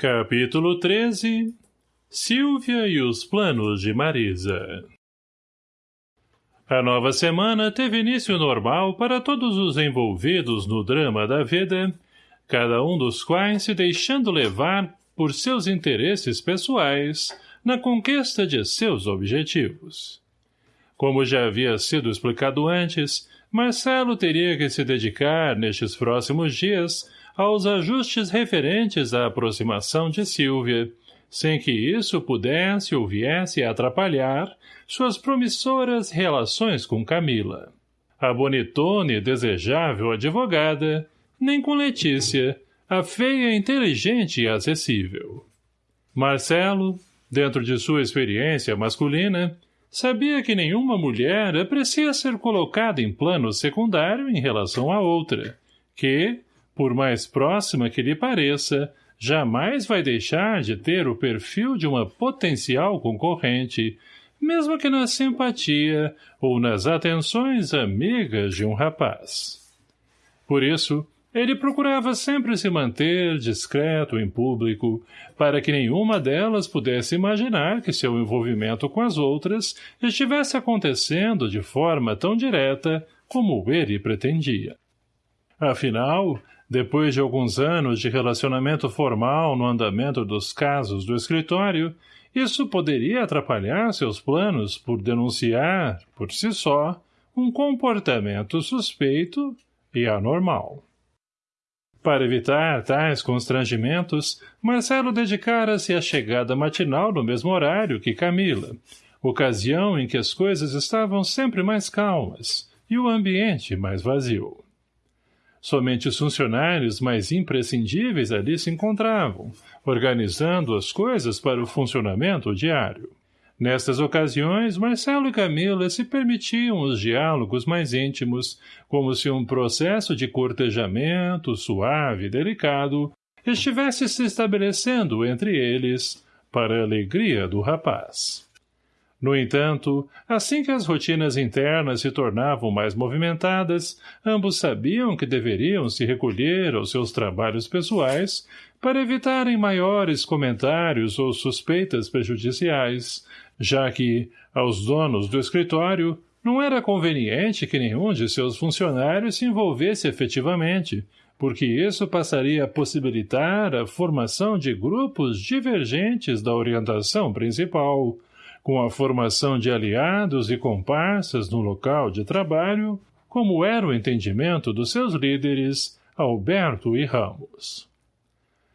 Capítulo 13 Silvia e os planos de Marisa A nova semana teve início normal para todos os envolvidos no drama da vida, cada um dos quais se deixando levar por seus interesses pessoais na conquista de seus objetivos. Como já havia sido explicado antes, Marcelo teria que se dedicar, nestes próximos dias, aos ajustes referentes à aproximação de Silvia, sem que isso pudesse ou viesse atrapalhar suas promissoras relações com Camila. A bonitona e desejável advogada, nem com Letícia, a feia inteligente e acessível. Marcelo, dentro de sua experiência masculina, sabia que nenhuma mulher aprecia ser colocada em plano secundário em relação a outra, que, por mais próxima que lhe pareça, jamais vai deixar de ter o perfil de uma potencial concorrente, mesmo que na simpatia ou nas atenções amigas de um rapaz. Por isso, ele procurava sempre se manter discreto em público, para que nenhuma delas pudesse imaginar que seu envolvimento com as outras estivesse acontecendo de forma tão direta como ele pretendia. Afinal, depois de alguns anos de relacionamento formal no andamento dos casos do escritório, isso poderia atrapalhar seus planos por denunciar, por si só, um comportamento suspeito e anormal. Para evitar tais constrangimentos, Marcelo dedicara-se à chegada matinal no mesmo horário que Camila, ocasião em que as coisas estavam sempre mais calmas e o ambiente mais vazio. Somente os funcionários mais imprescindíveis ali se encontravam, organizando as coisas para o funcionamento diário. Nestas ocasiões, Marcelo e Camila se permitiam os diálogos mais íntimos, como se um processo de cortejamento suave e delicado estivesse se estabelecendo entre eles, para a alegria do rapaz. No entanto, assim que as rotinas internas se tornavam mais movimentadas, ambos sabiam que deveriam se recolher aos seus trabalhos pessoais para evitarem maiores comentários ou suspeitas prejudiciais, já que, aos donos do escritório, não era conveniente que nenhum de seus funcionários se envolvesse efetivamente, porque isso passaria a possibilitar a formação de grupos divergentes da orientação principal, com a formação de aliados e comparsas no local de trabalho, como era o entendimento dos seus líderes, Alberto e Ramos.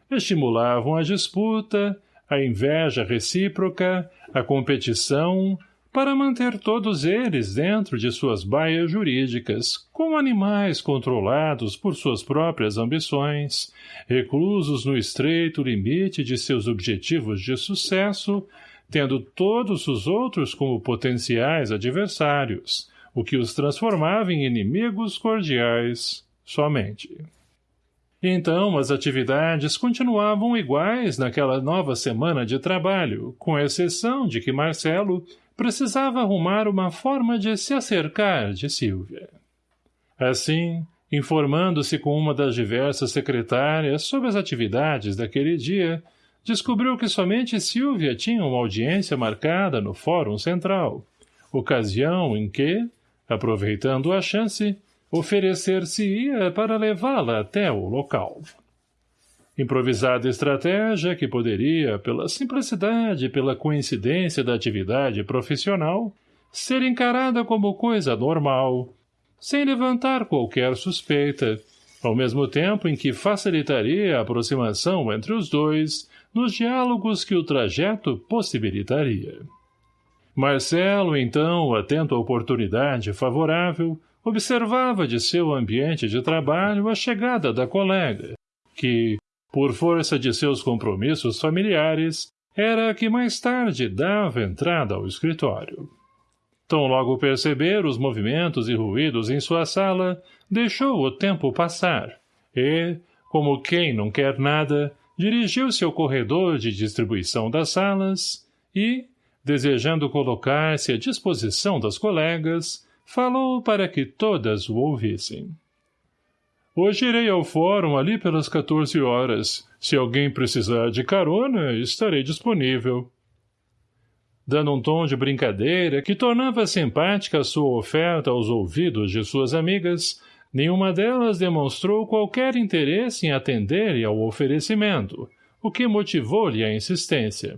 Estimulavam a disputa, a inveja recíproca, a competição, para manter todos eles dentro de suas baias jurídicas, como animais controlados por suas próprias ambições, reclusos no estreito limite de seus objetivos de sucesso, tendo todos os outros como potenciais adversários, o que os transformava em inimigos cordiais somente. Então, as atividades continuavam iguais naquela nova semana de trabalho, com exceção de que Marcelo precisava arrumar uma forma de se acercar de Silvia. Assim, informando-se com uma das diversas secretárias sobre as atividades daquele dia, descobriu que somente Silvia tinha uma audiência marcada no Fórum Central, ocasião em que, aproveitando a chance, oferecer-se-ia para levá-la até o local. Improvisada estratégia que poderia, pela simplicidade e pela coincidência da atividade profissional, ser encarada como coisa normal, sem levantar qualquer suspeita, ao mesmo tempo em que facilitaria a aproximação entre os dois nos diálogos que o trajeto possibilitaria. Marcelo, então, atento à oportunidade favorável, observava de seu ambiente de trabalho a chegada da colega, que, por força de seus compromissos familiares, era a que mais tarde dava entrada ao escritório. Tão logo perceber os movimentos e ruídos em sua sala, deixou o tempo passar, e, como quem não quer nada, dirigiu-se ao corredor de distribuição das salas e, desejando colocar-se à disposição das colegas, falou para que todas o ouvissem. Hoje irei ao fórum ali pelas 14 horas. Se alguém precisar de carona, estarei disponível. Dando um tom de brincadeira que tornava simpática a sua oferta aos ouvidos de suas amigas, nenhuma delas demonstrou qualquer interesse em atender-lhe ao oferecimento, o que motivou-lhe a insistência.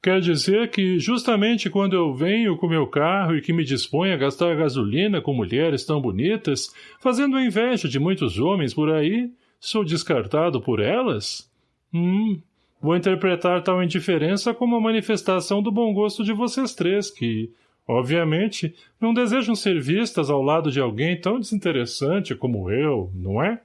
Quer dizer que, justamente quando eu venho com meu carro e que me disponho a gastar gasolina com mulheres tão bonitas, fazendo a inveja de muitos homens por aí, sou descartado por elas? Hum, vou interpretar tal indiferença como a manifestação do bom gosto de vocês três, que, obviamente, não desejam ser vistas ao lado de alguém tão desinteressante como eu, não é?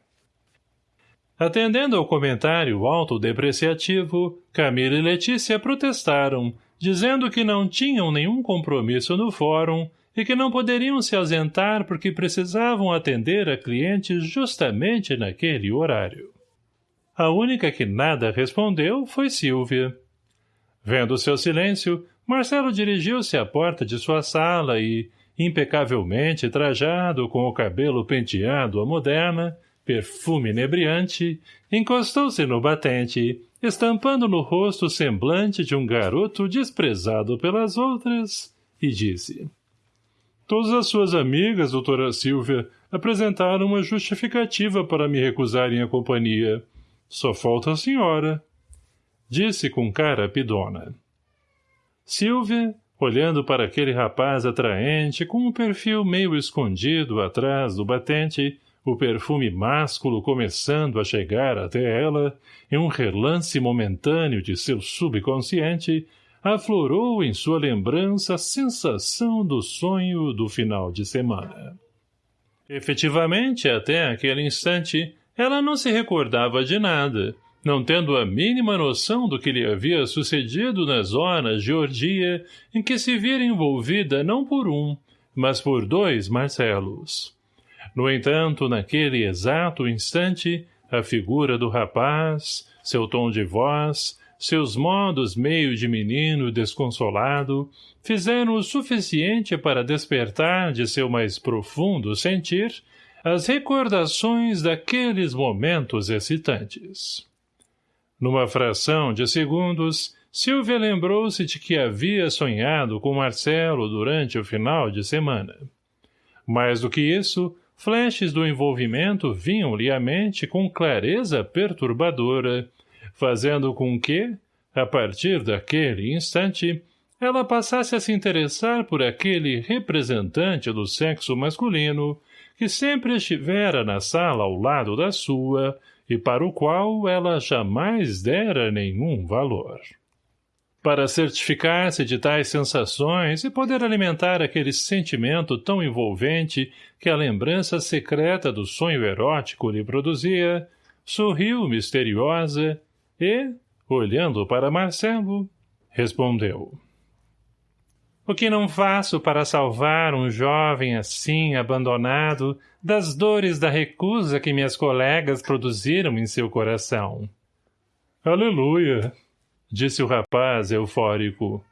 Atendendo ao comentário autodepreciativo, Camila e Letícia protestaram, dizendo que não tinham nenhum compromisso no fórum e que não poderiam se ausentar porque precisavam atender a clientes justamente naquele horário. A única que nada respondeu foi Silvia. Vendo seu silêncio, Marcelo dirigiu-se à porta de sua sala e, impecavelmente trajado com o cabelo penteado à moderna, perfume inebriante, encostou-se no batente, estampando no rosto o semblante de um garoto desprezado pelas outras, e disse Todas as suas amigas, doutora Silvia, apresentaram uma justificativa para me recusarem a companhia. Só falta a senhora. Disse com cara pidona. Silvia, olhando para aquele rapaz atraente com um perfil meio escondido atrás do batente, o perfume másculo começando a chegar até ela, em um relance momentâneo de seu subconsciente, aflorou em sua lembrança a sensação do sonho do final de semana. Efetivamente, até aquele instante, ela não se recordava de nada, não tendo a mínima noção do que lhe havia sucedido nas horas de orgia em que se vira envolvida não por um, mas por dois Marcelos. No entanto, naquele exato instante, a figura do rapaz, seu tom de voz, seus modos meio de menino desconsolado, fizeram o suficiente para despertar de seu mais profundo sentir as recordações daqueles momentos excitantes. Numa fração de segundos, Silvia lembrou-se de que havia sonhado com Marcelo durante o final de semana. Mais do que isso, Flashes do envolvimento vinham-lhe à mente com clareza perturbadora, fazendo com que, a partir daquele instante, ela passasse a se interessar por aquele representante do sexo masculino que sempre estivera na sala ao lado da sua e para o qual ela jamais dera nenhum valor para certificar-se de tais sensações e poder alimentar aquele sentimento tão envolvente que a lembrança secreta do sonho erótico lhe produzia, sorriu misteriosa e, olhando para Marcelo, respondeu. O que não faço para salvar um jovem assim abandonado das dores da recusa que minhas colegas produziram em seu coração? Aleluia! disse o rapaz eufórico.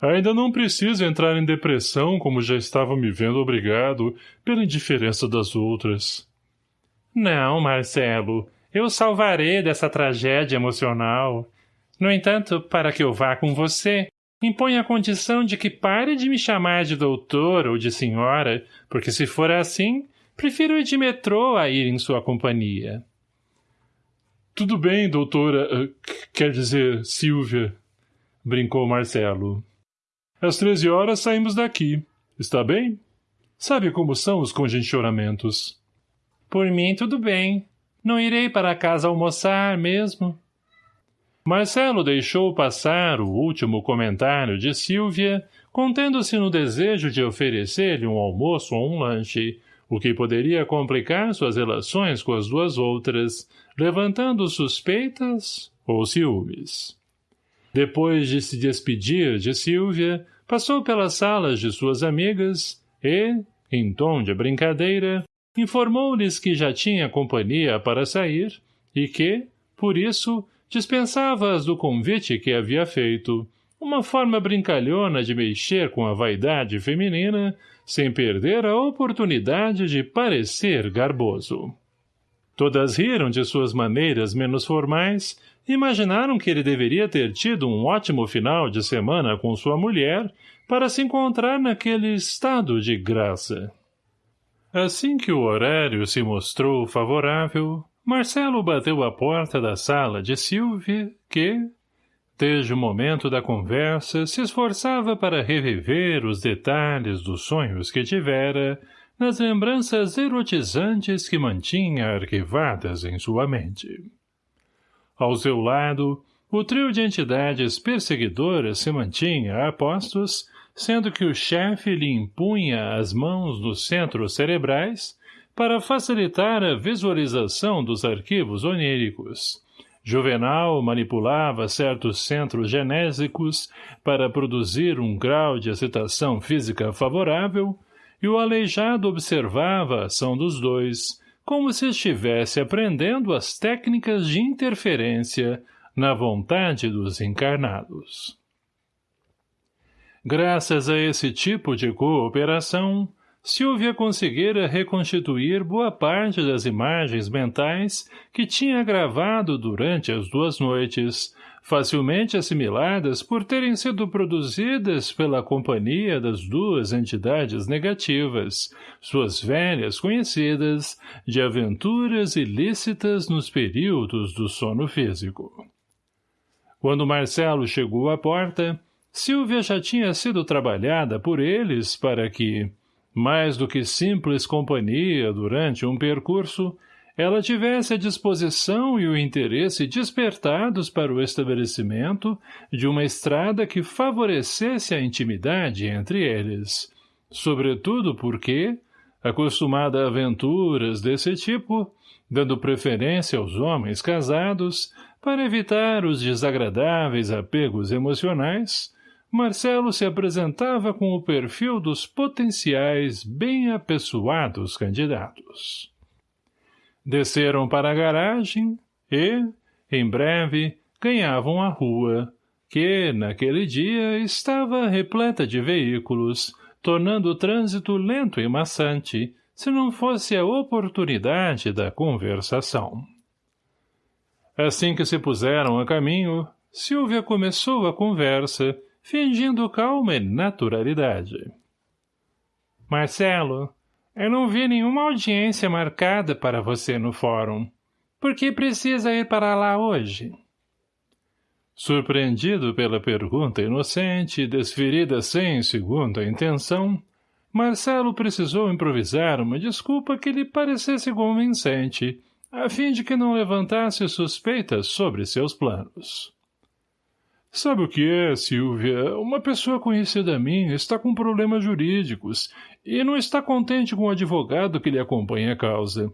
Ainda não preciso entrar em depressão como já estava me vendo obrigado pela indiferença das outras. Não, Marcelo, eu salvarei dessa tragédia emocional. No entanto, para que eu vá com você, impõe a condição de que pare de me chamar de doutor ou de senhora, porque se for assim, prefiro ir de metrô a ir em sua companhia. Tudo bem, doutora, eh, quer dizer, Silvia, brincou Marcelo. Às treze horas saímos daqui. Está bem? Sabe como são os congestionamentos. Por mim, tudo bem. Não irei para casa almoçar mesmo. Marcelo deixou passar o último comentário de Silvia, contendo-se no desejo de oferecer-lhe um almoço ou um lanche, o que poderia complicar suas relações com as duas outras, levantando suspeitas ou ciúmes. Depois de se despedir de Silvia, passou pelas salas de suas amigas e, em tom de brincadeira, informou-lhes que já tinha companhia para sair e que, por isso, dispensava-as do convite que havia feito, uma forma brincalhona de mexer com a vaidade feminina, sem perder a oportunidade de parecer garboso. Todas riram de suas maneiras menos formais imaginaram que ele deveria ter tido um ótimo final de semana com sua mulher para se encontrar naquele estado de graça. Assim que o horário se mostrou favorável, Marcelo bateu à porta da sala de Silvia, que, desde o momento da conversa, se esforçava para reviver os detalhes dos sonhos que tivera nas lembranças erotizantes que mantinha arquivadas em sua mente. Ao seu lado, o trio de entidades perseguidoras se mantinha a postos sendo que o chefe lhe impunha as mãos nos centros cerebrais para facilitar a visualização dos arquivos oníricos. Juvenal manipulava certos centros genésicos para produzir um grau de excitação física favorável e o aleijado observava a ação dos dois, como se estivesse aprendendo as técnicas de interferência na vontade dos encarnados. Graças a esse tipo de cooperação, Silvia conseguira reconstituir boa parte das imagens mentais que tinha gravado durante as duas noites, facilmente assimiladas por terem sido produzidas pela companhia das duas entidades negativas, suas velhas conhecidas, de aventuras ilícitas nos períodos do sono físico. Quando Marcelo chegou à porta, Silvia já tinha sido trabalhada por eles para que, mais do que simples companhia durante um percurso, ela tivesse a disposição e o interesse despertados para o estabelecimento de uma estrada que favorecesse a intimidade entre eles, sobretudo porque, acostumada a aventuras desse tipo, dando preferência aos homens casados, para evitar os desagradáveis apegos emocionais, Marcelo se apresentava com o perfil dos potenciais bem apessoados candidatos. Desceram para a garagem e, em breve, ganhavam a rua, que, naquele dia, estava repleta de veículos, tornando o trânsito lento e maçante, se não fosse a oportunidade da conversação. Assim que se puseram a caminho, Silvia começou a conversa, fingindo calma e naturalidade. Marcelo, eu não vi nenhuma audiência marcada para você no fórum. Por que precisa ir para lá hoje? Surpreendido pela pergunta inocente, desferida sem segunda intenção, Marcelo precisou improvisar uma desculpa que lhe parecesse convincente, a fim de que não levantasse suspeitas sobre seus planos. Sabe o que é, Silvia? Uma pessoa conhecida minha está com problemas jurídicos e não está contente com o advogado que lhe acompanha a causa.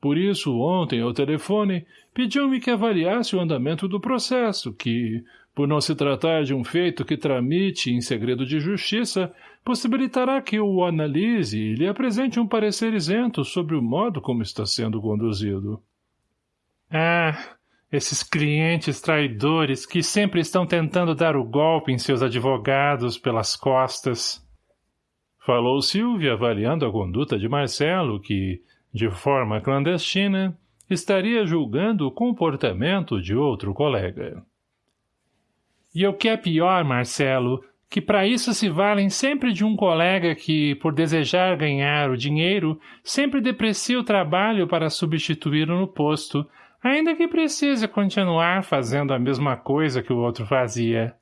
Por isso, ontem, ao telefone, pediu-me que avaliasse o andamento do processo, que, por não se tratar de um feito que tramite em segredo de justiça, possibilitará que eu o analise e lhe apresente um parecer isento sobre o modo como está sendo conduzido. Ah, esses clientes traidores que sempre estão tentando dar o golpe em seus advogados pelas costas. Falou Silvia avaliando a conduta de Marcelo que, de forma clandestina, estaria julgando o comportamento de outro colega. E o que é pior, Marcelo, que para isso se valem sempre de um colega que, por desejar ganhar o dinheiro, sempre deprecia o trabalho para substituí-lo no posto, ainda que precise continuar fazendo a mesma coisa que o outro fazia.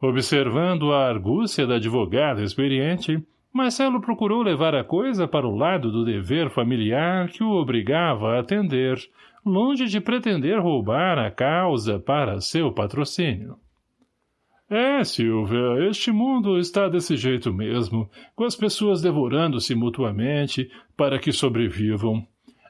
Observando a argúcia da advogada experiente, Marcelo procurou levar a coisa para o lado do dever familiar que o obrigava a atender, longe de pretender roubar a causa para seu patrocínio. É, Silvia, este mundo está desse jeito mesmo, com as pessoas devorando-se mutuamente para que sobrevivam.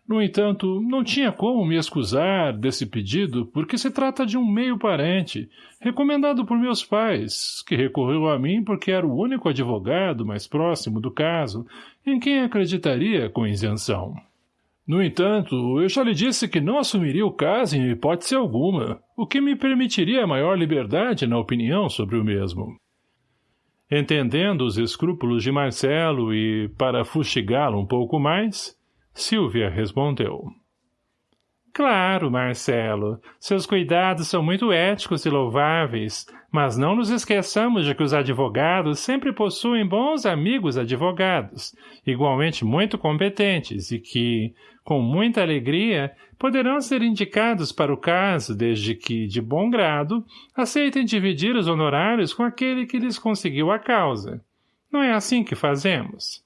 No entanto, não tinha como me excusar desse pedido porque se trata de um meio parente, recomendado por meus pais, que recorreu a mim porque era o único advogado mais próximo do caso, em quem acreditaria com isenção. No entanto, eu já lhe disse que não assumiria o caso em hipótese alguma, o que me permitiria maior liberdade na opinião sobre o mesmo. Entendendo os escrúpulos de Marcelo e, para fustigá-lo um pouco mais, Silvia respondeu. Claro, Marcelo. Seus cuidados são muito éticos e louváveis, mas não nos esqueçamos de que os advogados sempre possuem bons amigos advogados, igualmente muito competentes e que, com muita alegria, poderão ser indicados para o caso desde que, de bom grado, aceitem dividir os honorários com aquele que lhes conseguiu a causa. Não é assim que fazemos?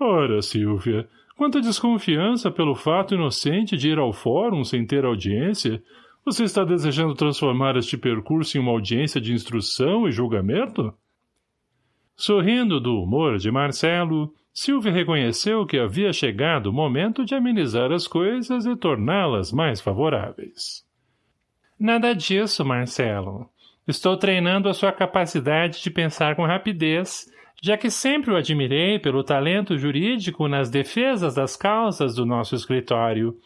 Ora, Silvia, Quanto à desconfiança pelo fato inocente de ir ao fórum sem ter audiência, você está desejando transformar este percurso em uma audiência de instrução e julgamento? Sorrindo do humor de Marcelo, Silvia reconheceu que havia chegado o momento de amenizar as coisas e torná-las mais favoráveis. Nada disso, Marcelo. Estou treinando a sua capacidade de pensar com rapidez já que sempre o admirei pelo talento jurídico nas defesas das causas do nosso escritório,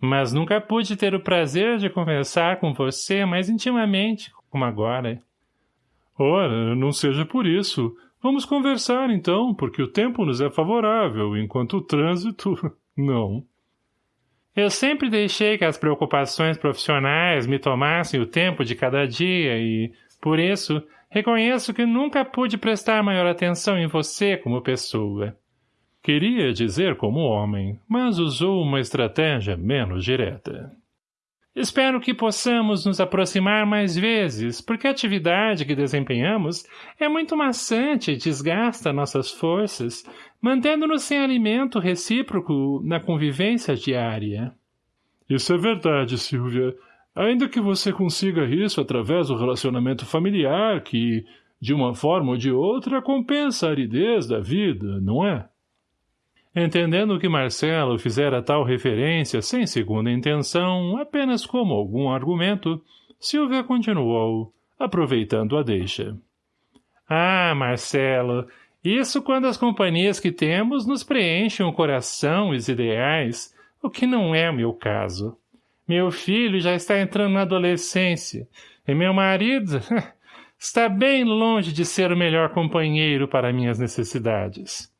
mas nunca pude ter o prazer de conversar com você mais intimamente, como agora. Ora, não seja por isso. Vamos conversar, então, porque o tempo nos é favorável, enquanto o trânsito, não. Eu sempre deixei que as preocupações profissionais me tomassem o tempo de cada dia e, por isso, Reconheço que nunca pude prestar maior atenção em você como pessoa. Queria dizer como homem, mas usou uma estratégia menos direta. Espero que possamos nos aproximar mais vezes, porque a atividade que desempenhamos é muito maçante e desgasta nossas forças, mantendo-nos sem alimento recíproco na convivência diária. Isso é verdade, Silvia. Ainda que você consiga isso através do relacionamento familiar, que, de uma forma ou de outra, compensa a aridez da vida, não é? Entendendo que Marcelo fizera tal referência sem segunda intenção, apenas como algum argumento, Silvia continuou, aproveitando a deixa. Ah, Marcelo, isso quando as companhias que temos nos preenchem o coração e os ideais, o que não é o meu caso. Meu filho já está entrando na adolescência, e meu marido está bem longe de ser o melhor companheiro para minhas necessidades.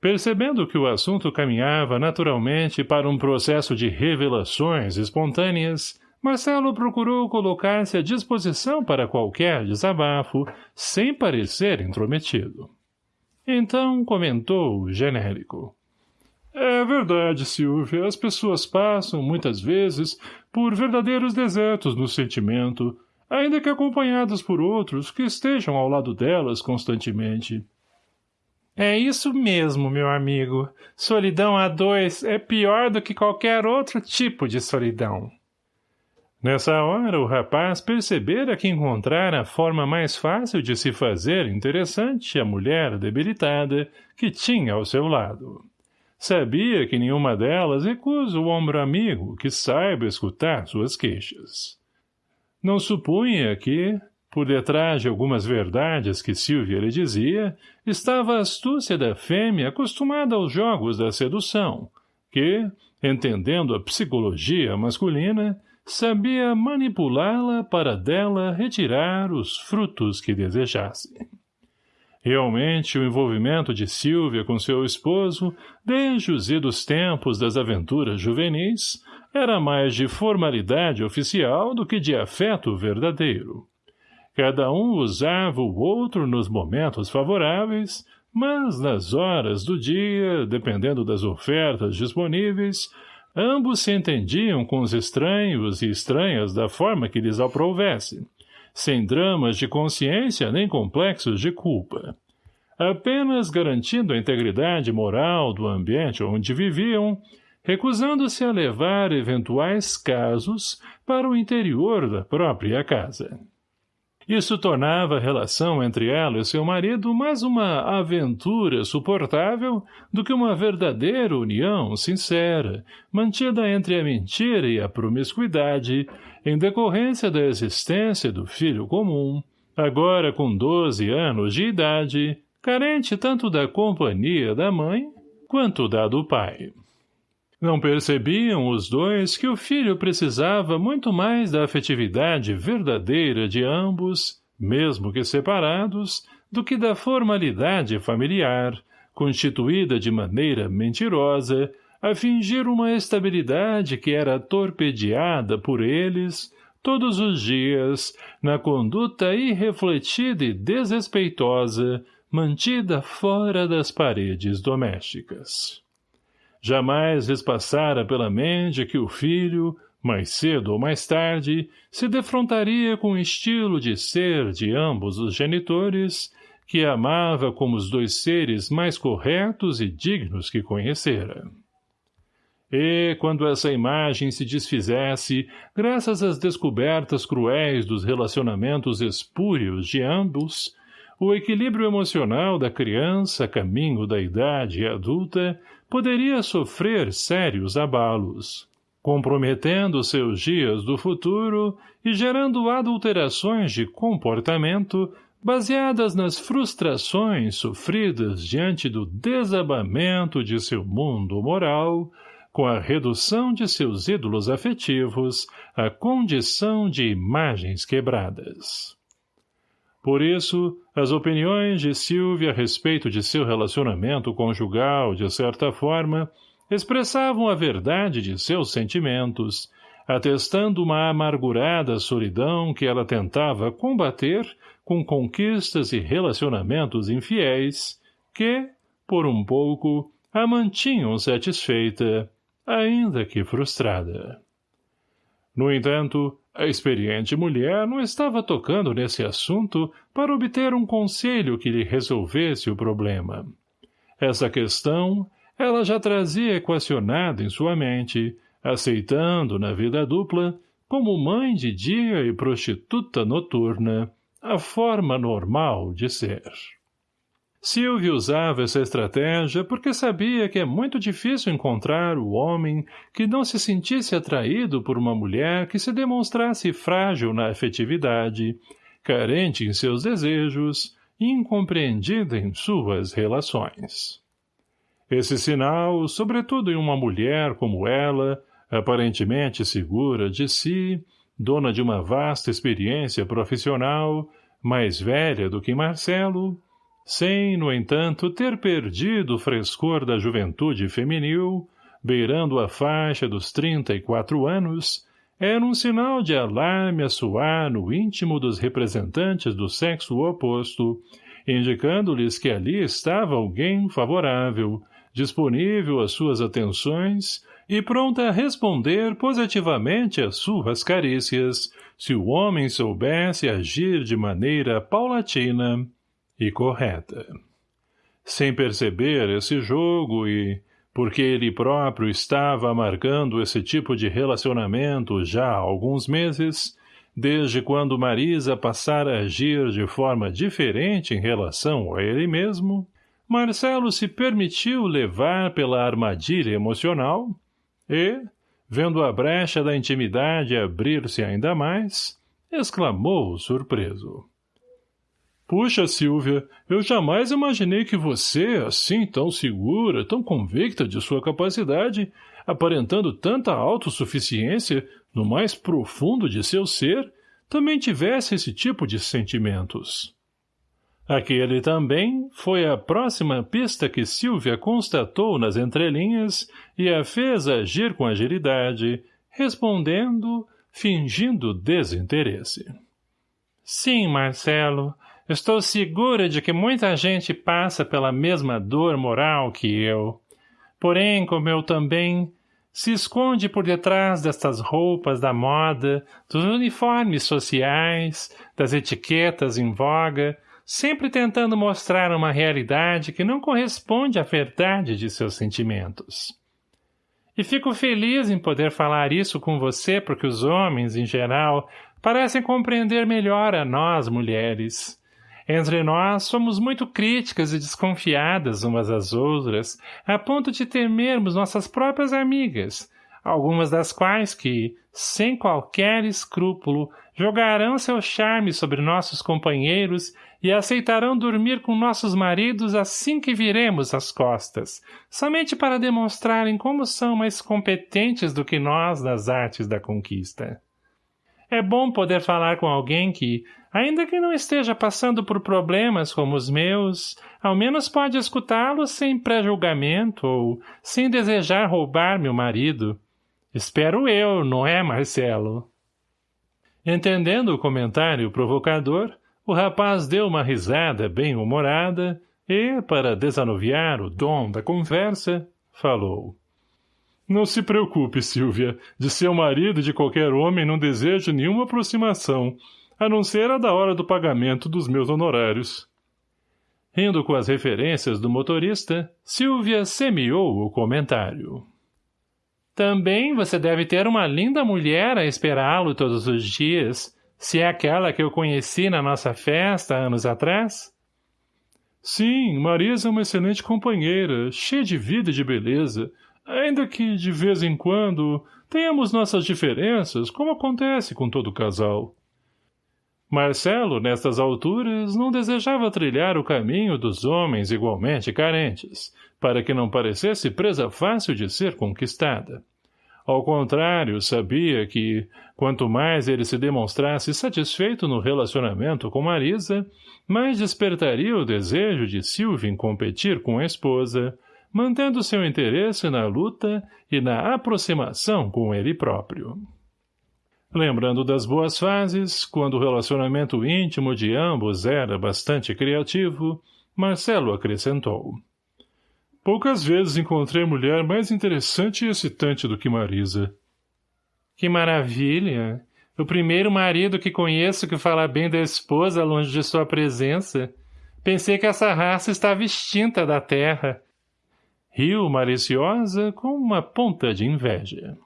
Percebendo que o assunto caminhava naturalmente para um processo de revelações espontâneas, Marcelo procurou colocar-se à disposição para qualquer desabafo, sem parecer intrometido. Então comentou genérico. É verdade, Silvia. As pessoas passam, muitas vezes, por verdadeiros desertos no sentimento, ainda que acompanhadas por outros que estejam ao lado delas constantemente. É isso mesmo, meu amigo. Solidão a dois é pior do que qualquer outro tipo de solidão. Nessa hora, o rapaz percebera que encontrara a forma mais fácil de se fazer interessante a mulher debilitada que tinha ao seu lado. Sabia que nenhuma delas recusa o ombro amigo que saiba escutar suas queixas. Não supunha que, por detrás de algumas verdades que Silvia lhe dizia, estava a astúcia da fêmea acostumada aos jogos da sedução, que, entendendo a psicologia masculina, sabia manipulá-la para dela retirar os frutos que desejasse. Realmente, o envolvimento de Silvia com seu esposo, desde os idos tempos das aventuras juvenis, era mais de formalidade oficial do que de afeto verdadeiro. Cada um usava o outro nos momentos favoráveis, mas nas horas do dia, dependendo das ofertas disponíveis, ambos se entendiam com os estranhos e estranhas da forma que lhes aprovesse, sem dramas de consciência nem complexos de culpa. Apenas garantindo a integridade moral do ambiente onde viviam, recusando-se a levar eventuais casos para o interior da própria casa. Isso tornava a relação entre ela e seu marido mais uma aventura suportável do que uma verdadeira união sincera, mantida entre a mentira e a promiscuidade, em decorrência da existência do filho comum, agora com doze anos de idade, carente tanto da companhia da mãe quanto da do pai. Não percebiam os dois que o filho precisava muito mais da afetividade verdadeira de ambos, mesmo que separados, do que da formalidade familiar, constituída de maneira mentirosa, a fingir uma estabilidade que era torpedeada por eles, todos os dias, na conduta irrefletida e desrespeitosa, mantida fora das paredes domésticas. Jamais lhes passara pela mente que o filho, mais cedo ou mais tarde, se defrontaria com o estilo de ser de ambos os genitores, que amava como os dois seres mais corretos e dignos que conhecera. E, quando essa imagem se desfizesse, graças às descobertas cruéis dos relacionamentos espúrios de ambos, o equilíbrio emocional da criança caminho da idade adulta poderia sofrer sérios abalos, comprometendo seus dias do futuro e gerando adulterações de comportamento baseadas nas frustrações sofridas diante do desabamento de seu mundo moral, com a redução de seus ídolos afetivos à condição de imagens quebradas. Por isso, as opiniões de Silvia a respeito de seu relacionamento conjugal, de certa forma, expressavam a verdade de seus sentimentos, atestando uma amargurada solidão que ela tentava combater com conquistas e relacionamentos infiéis que, por um pouco, a mantinham satisfeita, ainda que frustrada. No entanto, a experiente mulher não estava tocando nesse assunto para obter um conselho que lhe resolvesse o problema. Essa questão ela já trazia equacionada em sua mente, aceitando na vida dupla, como mãe de dia e prostituta noturna, a forma normal de ser. Silvio usava essa estratégia porque sabia que é muito difícil encontrar o homem que não se sentisse atraído por uma mulher que se demonstrasse frágil na afetividade, carente em seus desejos incompreendida em suas relações. Esse sinal, sobretudo em uma mulher como ela, aparentemente segura de si, dona de uma vasta experiência profissional, mais velha do que Marcelo, sem, no entanto, ter perdido o frescor da juventude feminil, beirando a faixa dos trinta e quatro anos, era um sinal de alarme a soar no íntimo dos representantes do sexo oposto, indicando-lhes que ali estava alguém favorável, disponível às suas atenções e pronta a responder positivamente às suas carícias, se o homem soubesse agir de maneira paulatina e correta. Sem perceber esse jogo e, porque ele próprio estava amargando esse tipo de relacionamento já há alguns meses, desde quando Marisa passara a agir de forma diferente em relação a ele mesmo, Marcelo se permitiu levar pela armadilha emocional e, vendo a brecha da intimidade abrir-se ainda mais, exclamou surpreso. Puxa, Silvia, eu jamais imaginei que você, assim tão segura, tão convicta de sua capacidade, aparentando tanta autossuficiência no mais profundo de seu ser, também tivesse esse tipo de sentimentos. Aquele também foi a próxima pista que Silvia constatou nas entrelinhas e a fez agir com agilidade, respondendo, fingindo desinteresse. Sim, Marcelo, estou segura de que muita gente passa pela mesma dor moral que eu. Porém, como eu também, se esconde por detrás destas roupas da moda, dos uniformes sociais, das etiquetas em voga, sempre tentando mostrar uma realidade que não corresponde à verdade de seus sentimentos. E fico feliz em poder falar isso com você porque os homens, em geral, parecem compreender melhor a nós, mulheres. Entre nós, somos muito críticas e desconfiadas umas às outras, a ponto de temermos nossas próprias amigas, algumas das quais que, sem qualquer escrúpulo, jogarão seu charme sobre nossos companheiros e aceitarão dormir com nossos maridos assim que viremos as costas, somente para demonstrarem como são mais competentes do que nós nas artes da conquista. É bom poder falar com alguém que, ainda que não esteja passando por problemas como os meus, ao menos pode escutá-los sem pré-julgamento ou sem desejar roubar meu marido. Espero eu, não é, Marcelo? Entendendo o comentário provocador, o rapaz deu uma risada bem-humorada e, para desanuviar o dom da conversa, falou. Não se preocupe, Silvia. De seu marido e de qualquer homem não desejo nenhuma aproximação, a não ser a da hora do pagamento dos meus honorários. Rindo com as referências do motorista, Silvia semeou o comentário. Também você deve ter uma linda mulher a esperá-lo todos os dias, se é aquela que eu conheci na nossa festa anos atrás? Sim, Marisa é uma excelente companheira, cheia de vida e de beleza, Ainda que, de vez em quando, tenhamos nossas diferenças, como acontece com todo casal. Marcelo, nestas alturas, não desejava trilhar o caminho dos homens igualmente carentes, para que não parecesse presa fácil de ser conquistada. Ao contrário, sabia que, quanto mais ele se demonstrasse satisfeito no relacionamento com Marisa, mais despertaria o desejo de Silvia em competir com a esposa, mantendo seu interesse na luta e na aproximação com ele próprio. Lembrando das boas fases, quando o relacionamento íntimo de ambos era bastante criativo, Marcelo acrescentou. Poucas vezes encontrei mulher mais interessante e excitante do que Marisa. Que maravilha! O primeiro marido que conheço que fala bem da esposa longe de sua presença. Pensei que essa raça estava extinta da terra. Riu maliciosa com uma ponta de inveja.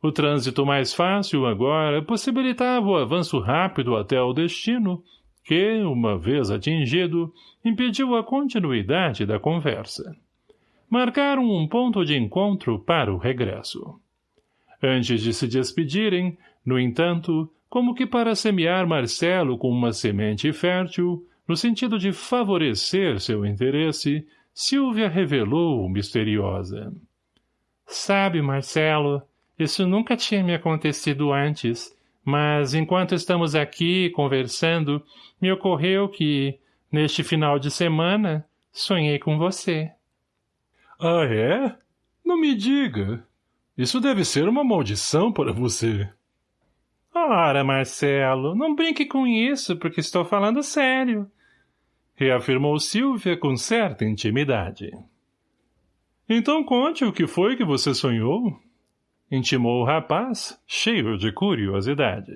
O trânsito mais fácil, agora, possibilitava o avanço rápido até o destino, que, uma vez atingido, impediu a continuidade da conversa. Marcaram um ponto de encontro para o regresso. Antes de se despedirem, no entanto, como que para semear Marcelo com uma semente fértil, no sentido de favorecer seu interesse, Silvia revelou misteriosa. Sabe, Marcelo, isso nunca tinha me acontecido antes, mas enquanto estamos aqui conversando, me ocorreu que, neste final de semana, sonhei com você. Ah, é? Não me diga. Isso deve ser uma maldição para você. Ora, Marcelo, não brinque com isso, porque estou falando sério reafirmou Silvia com certa intimidade. Então conte o que foi que você sonhou? Intimou o rapaz, cheio de curiosidade.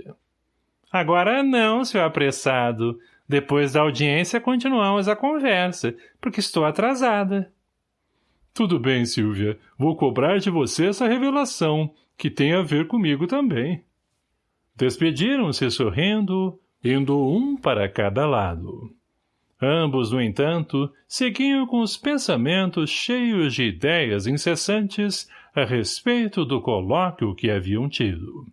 Agora não, seu apressado. Depois da audiência continuamos a conversa, porque estou atrasada. Tudo bem, Silvia. Vou cobrar de você essa revelação, que tem a ver comigo também. Despediram-se sorrindo, indo um para cada lado. Ambos, no entanto, seguiam com os pensamentos cheios de ideias incessantes a respeito do colóquio que haviam tido.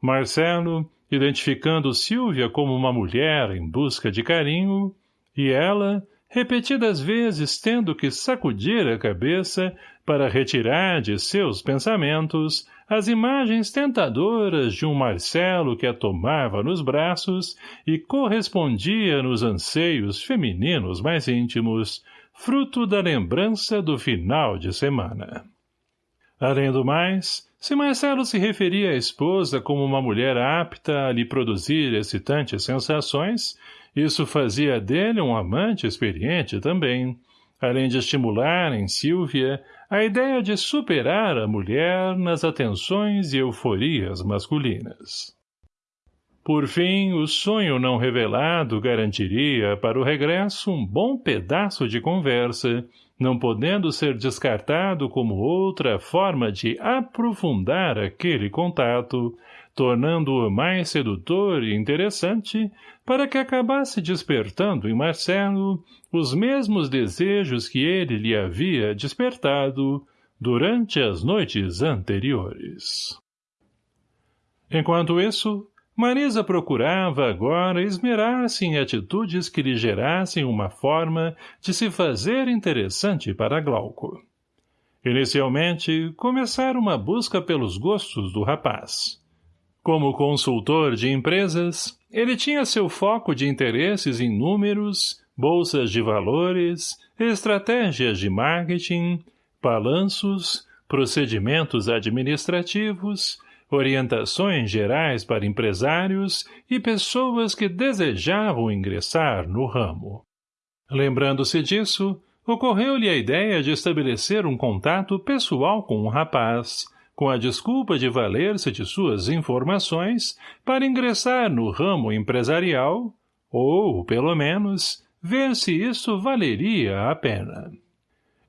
Marcelo, identificando Silvia como uma mulher em busca de carinho, e ela, repetidas vezes tendo que sacudir a cabeça para retirar de seus pensamentos as imagens tentadoras de um Marcelo que a tomava nos braços e correspondia nos anseios femininos mais íntimos, fruto da lembrança do final de semana. Além do mais, se Marcelo se referia à esposa como uma mulher apta a lhe produzir excitantes sensações, isso fazia dele um amante experiente também, além de estimular em Silvia a ideia de superar a mulher nas atenções e euforias masculinas. Por fim, o sonho não revelado garantiria para o regresso um bom pedaço de conversa, não podendo ser descartado como outra forma de aprofundar aquele contato, tornando-o mais sedutor e interessante, para que acabasse despertando em Marcelo os mesmos desejos que ele lhe havia despertado durante as noites anteriores. Enquanto isso, Marisa procurava agora esmerar-se em atitudes que lhe gerassem uma forma de se fazer interessante para Glauco. Inicialmente, começara uma busca pelos gostos do rapaz. Como consultor de empresas, ele tinha seu foco de interesses em números, bolsas de valores, estratégias de marketing, balanços, procedimentos administrativos, orientações gerais para empresários e pessoas que desejavam ingressar no ramo. Lembrando-se disso, ocorreu-lhe a ideia de estabelecer um contato pessoal com o rapaz, com a desculpa de valer-se de suas informações para ingressar no ramo empresarial, ou, pelo menos, ver se isso valeria a pena.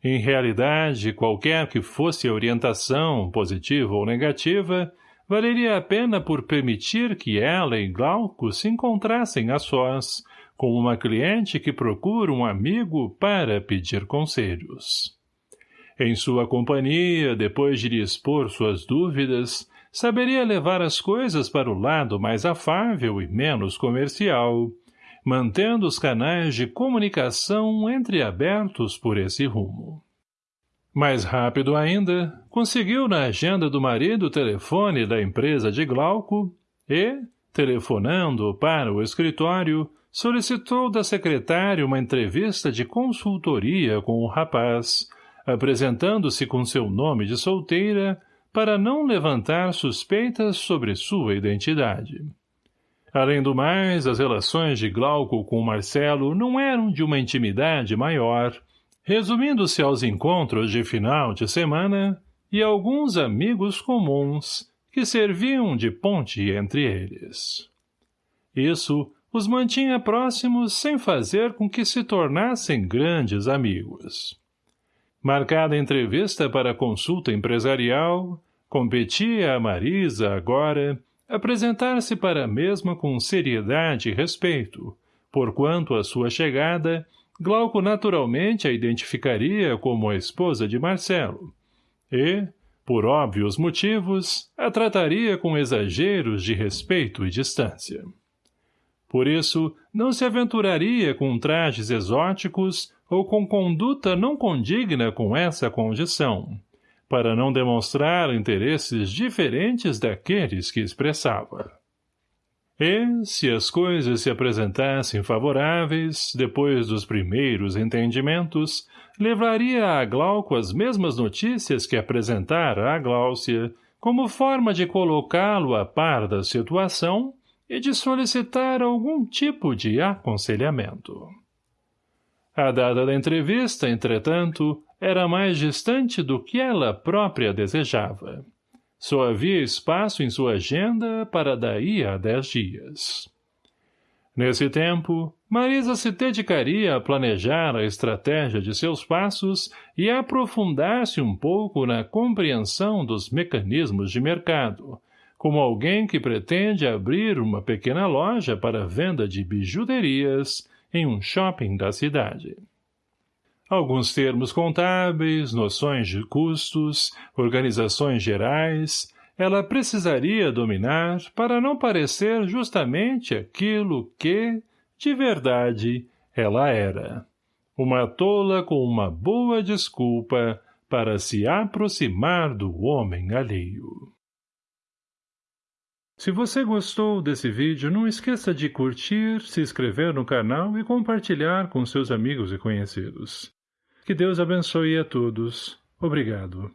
Em realidade, qualquer que fosse a orientação, positiva ou negativa, valeria a pena por permitir que ela e Glauco se encontrassem a sós, com uma cliente que procura um amigo para pedir conselhos. Em sua companhia, depois de lhe expor suas dúvidas, saberia levar as coisas para o lado mais afável e menos comercial, mantendo os canais de comunicação entreabertos por esse rumo. Mais rápido ainda, conseguiu na agenda do marido o telefone da empresa de Glauco e, telefonando para o escritório, solicitou da secretária uma entrevista de consultoria com o rapaz, apresentando-se com seu nome de solteira para não levantar suspeitas sobre sua identidade. Além do mais, as relações de Glauco com Marcelo não eram de uma intimidade maior, resumindo-se aos encontros de final de semana e alguns amigos comuns que serviam de ponte entre eles. Isso os mantinha próximos sem fazer com que se tornassem grandes amigos. Marcada entrevista para consulta empresarial, competia a Marisa agora apresentar-se para a mesma com seriedade e respeito, porquanto a sua chegada, Glauco naturalmente a identificaria como a esposa de Marcelo, e, por óbvios motivos, a trataria com exageros de respeito e distância. Por isso, não se aventuraria com trajes exóticos ou com conduta não condigna com essa condição, para não demonstrar interesses diferentes daqueles que expressava. E, se as coisas se apresentassem favoráveis, depois dos primeiros entendimentos, levaria a Glauco as mesmas notícias que apresentara a Gláucia, como forma de colocá-lo a par da situação e de solicitar algum tipo de aconselhamento. A data da entrevista, entretanto, era mais distante do que ela própria desejava. Só havia espaço em sua agenda para daí a dez dias. Nesse tempo, Marisa se dedicaria a planejar a estratégia de seus passos e aprofundar-se um pouco na compreensão dos mecanismos de mercado, como alguém que pretende abrir uma pequena loja para venda de bijuterias, em um shopping da cidade. Alguns termos contábeis, noções de custos, organizações gerais, ela precisaria dominar para não parecer justamente aquilo que, de verdade, ela era. Uma tola com uma boa desculpa para se aproximar do homem alheio. Se você gostou desse vídeo, não esqueça de curtir, se inscrever no canal e compartilhar com seus amigos e conhecidos. Que Deus abençoe a todos. Obrigado.